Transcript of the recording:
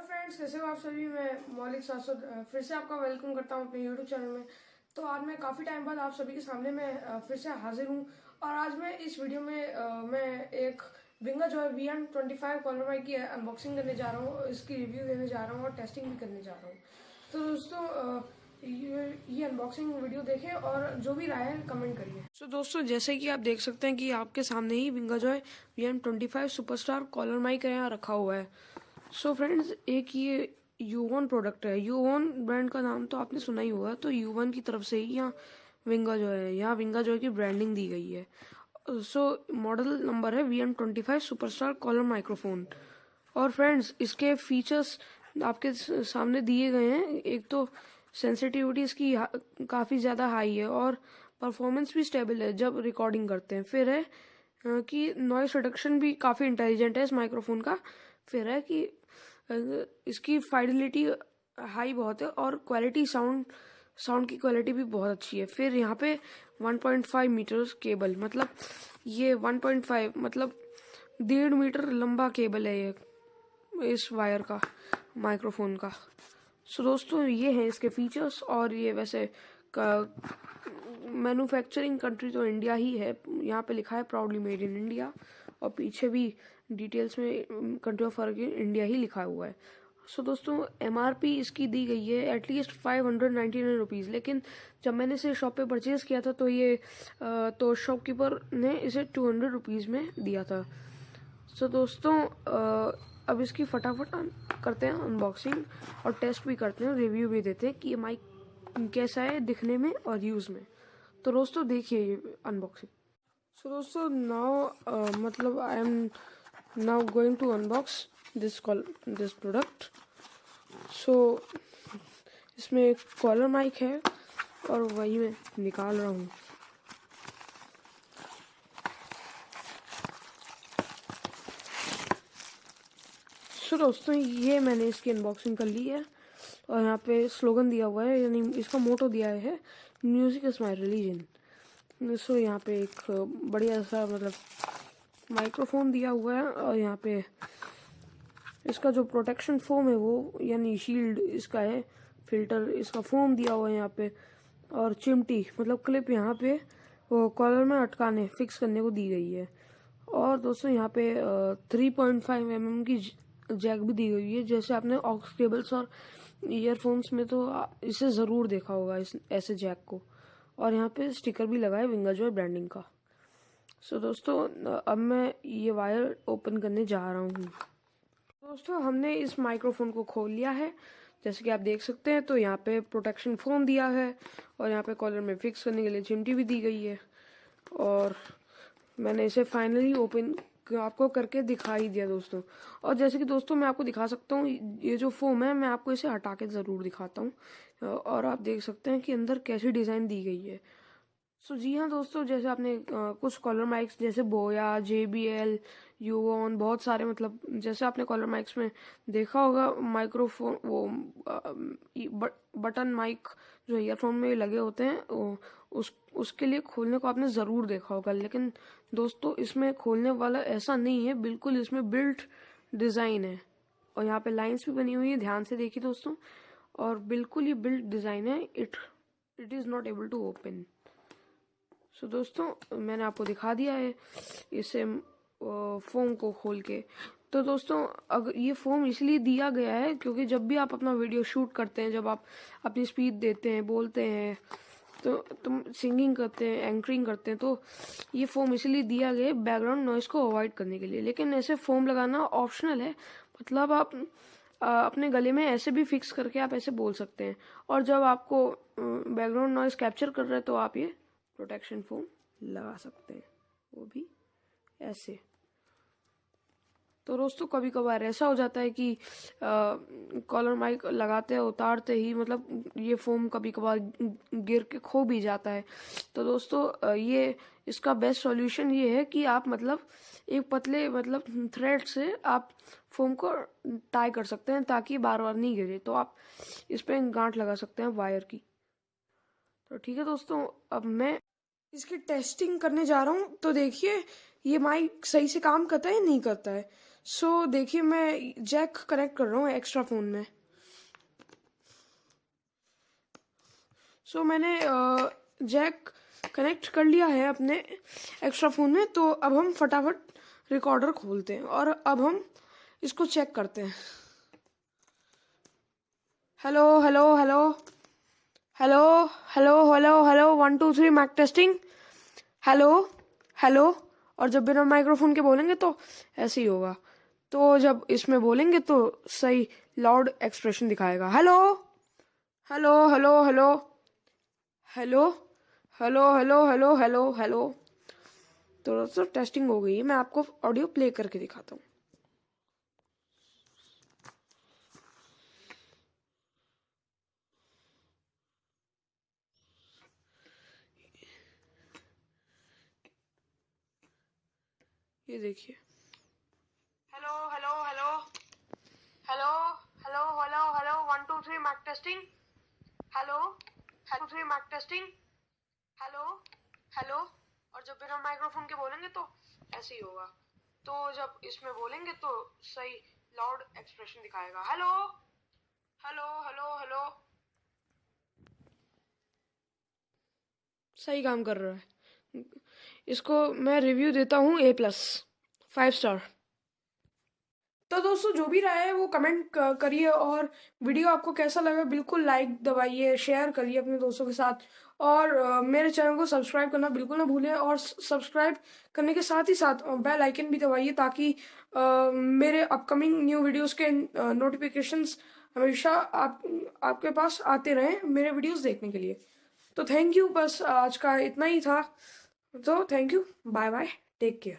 Hello friends, कैसे हो आप सभी? मैं मौलिक सासुद फिर से आपका वेलकम करता हूँ अपने यूट्यूब चैनल में। तो आज मैं काफ़ी टाइम बाद आप सभी के सामने मैं फिर से हाजिर हूँ। और आज मैं इस वीडियो में मैं एक विंगा जो है V N twenty five collar mike की अनबॉक्सिंग करने जा रहा हूँ, इसकी रिव्यू देने जा रहा हूँ और टेस्टिंग भी करने जा रहा हूँ। तो दोस्तों ये ये अनबॉक्सिंग वीडियो देखें और जो भी राय है कमेंट करिए। सो दोस्तों, जैसे कि आप देख सकते हैं कि आपके सामने ही विंगा जो है V N twenty five superstar collar mike यहाँ रखा हुआ है। सो फ्रेंड्स एक ये यूवन प्रोडक्ट है। यूवन ब्रांड का नाम तो आपने सुना ही होगा। तो यूवन की तरफ़ से ही यहाँ विंगा जो है। यहाँ विंगा जो है की ब्रांडिंग दी गई है। सो मॉडल नंबर है V M twenty five superstar collar microphone और फ्रेंड्स इसके फीचर्स आपके सामने दिए गए हैं। एक तो सेंसिटिविटी इसकी काफ़ी ज़्यादा हाई है और परफॉर्मेंस भी स्टेबल है जब रिकॉर्डिंग करते हैं। फिर है कि नॉइस रिडक्शन भी काफ़ी इंटेलिजेंट है इस माइक्रोफोन का। फिर है कि इसकी फाइडिलिटी हाई बहुत है और क्वालिटी साउंड साउंड की क्वालिटी भी बहुत अच्छी है। फिर यहाँ पे 1.5 मीटर केबल मतलब ये 1.5 मतलब डेढ़ मीटर लंबा केबल है ये, इस वायर का माइक्रोफोन का। सो दोस्तों, ये है इसके फीचर्स और ये वैसे मैन्युफैक्चरिंग कंट्री तो इंडिया ही है। यहाँ पे लिखा है प्राउडली मेड इन इंडिया और पीछे भी डिटेल्स में कंट्री ऑफ़ ऑरिजिन इंडिया ही लिखा हुआ है। सो so, दोस्तों एमआरपी इसकी दी गई है at least five hundred ninety nine rupees लेकिन जब मैंने इसे शॉप पे परचेज़ किया था तो ये अ, तो शॉपकीपर ने इसे टू हंड्रेड रुपीज़ में दिया था। सो so, दोस्तों अ, अब इसकी फटाफट करते हैं अनबॉक्सिंग और टेस्ट भी करते हैं रिव्यू भी देते हैं कि ये माइक कैसा है दिखने में और यूज़ में। तो दोस्तों देखिए ये अनबॉक्सिंग सो दोस्तों नाउ मतलब I am now going to unbox this call this product so इसमें एक कॉलर माइक है और वही मैं निकाल रहा हूँ। सो दोस्तों, ये मैंने इसकी अनबॉक्सिंग कर ली है और यहाँ पे स्लोगन दिया हुआ है, यानी इसका मोटो दिया है music is my religion so यहाँ पे एक बढ़िया सा मतलब माइक्रोफोन दिया हुआ है और यहाँ पे इसका जो प्रोटेक्शन फोम है वो, यानी शील्ड इसका है फ़िल्टर इसका फोम दिया हुआ है यहाँ पे और चिमटी मतलब क्लिप यहाँ पे, वो कॉलर में अटकाने फिक्स करने को दी गई है। और दोस्तों यहाँ पे three point five M M की जैक भी दी गई है। जैसे आपने ऑक्स केबल्स और ईयरफोन्स में तो इसे ज़रूर देखा होगा इस, ऐसे जैक को। और यहाँ पे स्टिकर भी लगा है विंगा जो है ब्रांडिंग का। सो so, दोस्तों अब मैं ये वायर ओपन करने जा रहा हूँ। दोस्तों हमने इस माइक्रोफोन को खोल लिया है। जैसे कि आप देख सकते हैं तो यहाँ पे प्रोटेक्शन फ़ोन दिया है और यहाँ पे कॉलर में फिक्स करने के लिए चिमटी भी दी गई है। और मैंने इसे फाइनली ओपन आपको करके दिखा ही दिया दोस्तों। और जैसे कि दोस्तों मैं आपको दिखा सकता हूँ, ये जो फोम है, मैं आपको इसे हटा के ज़रूर दिखाता हूँ। और आप देख सकते हैं कि अंदर कैसी डिज़ाइन दी गई है। सो जी हाँ दोस्तों, जैसे आपने कुछ कॉलर माइक्स जैसे बोया जे बी एल यूवन बहुत सारे मतलब जैसे आपने कॉलर माइक्स में देखा होगा माइक्रोफोन वो ई- बटन माइक जो ईयरफोन में लगे होते हैं उस, उसके लिए खोलने को आपने ज़रूर देखा होगा, लेकिन दोस्तों, इसमें खोलने वाला ऐसा नहीं है, बिल्कुल इसमें बिल्ट डिज़ाइन है। और यहाँ पे लाइंस भी बनी हुई है, ध्यान से देखिए दोस्तों, और बिल्कुल ये बिल्ट डिज़ाइन है it it is not able to open so दोस्तों, मैंने आपको दिखा दिया है, इसे फोम को खोल के। तो दोस्तों अगर ये फोम इसलिए दिया गया है क्योंकि जब भी आप अपना वीडियो शूट करते हैं, जब आप अपनी स्पीच देते हैं, बोलते हैं तो तुम सिंगिंग करते हैं एंकरिंग करते हैं तो ये फोम इसलिए दिया गया है बैकग्राउंड नॉइस को अवॉइड करने के लिए। लेकिन ऐसे फोम लगाना ऑप्शनल है। मतलब आप अपने गले में ऐसे भी फिक्स करके आप ऐसे बोल सकते हैं। और जब आपको बैकग्राउंड नॉइस कैप्चर कर रहे हैं तो आप ये प्रोटेक्शन फोम लगा सकते हैं। वो भी ऐसे। तो दोस्तों कभी कभार ऐसा हो जाता है कि कॉलर माइक लगाते उतारते ही मतलब ये फोम कभी कभार गिर के खो भी जाता है। तो दोस्तों ये इसका बेस्ट सॉल्यूशन ये है कि आप मतलब एक पतले मतलब थ्रेड से आप फोम को टाई कर सकते हैं ताकि बार बार नहीं गिरे। तो आप इस पर गांठ लगा सकते हैं वायर की। तो ठीक है दोस्तों, अब मैं इसकी टेस्टिंग करने जा रहा हूँ। तो देखिए, ये माइक सही से काम करता है या नहीं करता है? सो so, देखिए मैं जैक कनेक्ट कर रहा हूँ एक्स्ट्रा फ़ोन में। सो so, मैंने जैक कनेक्ट कर लिया है अपने एक्स्ट्रा फ़ोन में तो अब हम फटाफट रिकॉर्डर खोलते हैं और अब हम इसको चेक करते हैं। Hello hello hello hello hello hello hello one two three mic testing hello hello और जब बिना माइक्रोफोन के बोलेंगे तो ऐसे ही होगा तो जब इसमें बोलेंगे तो सही लाउड एक्सप्रेशन दिखाएगा hello hello hello hello hello hello hello hello hello hello तो दोस्तों टेस्टिंग हो गई है मैं आपको ऑडियो प्ले करके दिखाता हूँ ये देखिए। Hello hello hello hello hello hello hello one two three mic testing hello hello three mic testing hello hello और जब बिना माइक्रोफोन के बोलेंगे तो ऐसे ही होगा। तो जब इसमें बोलेंगे तो सही लाउड एक्सप्रेशन दिखाएगा। हेलो हेलो हेलो हेलो सही काम कर रहा है। इसको मैं रिव्यू देता हूँ ए प्लस फाइव स्टार तो दोस्तों, जो भी रहा है, वो कमेंट करिए और वीडियो आपको कैसा लगा, बिल्कुल लाइक दबाइए शेयर करिए अपने दोस्तों के साथ और मेरे चैनल को सब्सक्राइब करना बिल्कुल ना भूलें और सब्सक्राइब करने के साथ ही साथ बेल आइकन भी दबाइए ताकि मेरे अपकमिंग न्यू वीडियोस के नोटिफिकेशंस हमेशा आप, आपके पास आते रहें मेरे वीडियोस देखने के लिए। तो थैंक यू बस आज का इतना ही था। So, thank you. Bye bye. Take care.